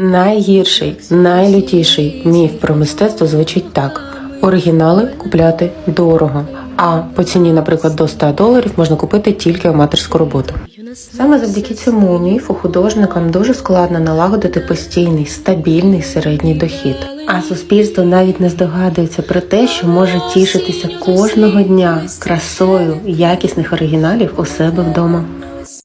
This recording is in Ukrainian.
Найгірший, найлютіший міф про мистецтво звучить так: оригінали купляти дорого. А по ціні, наприклад, до 100 доларів можна купити тільки аматорську роботу. Саме завдяки цьому міфу художникам дуже складно налагодити постійний стабільний середній дохід. А суспільство навіть не здогадується про те, що може тішитися кожного дня красою якісних оригіналів у себе вдома.